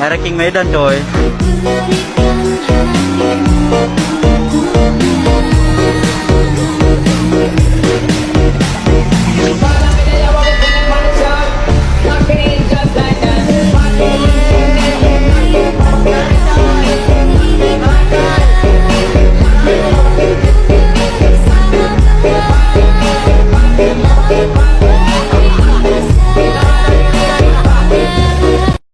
Era King Medan coy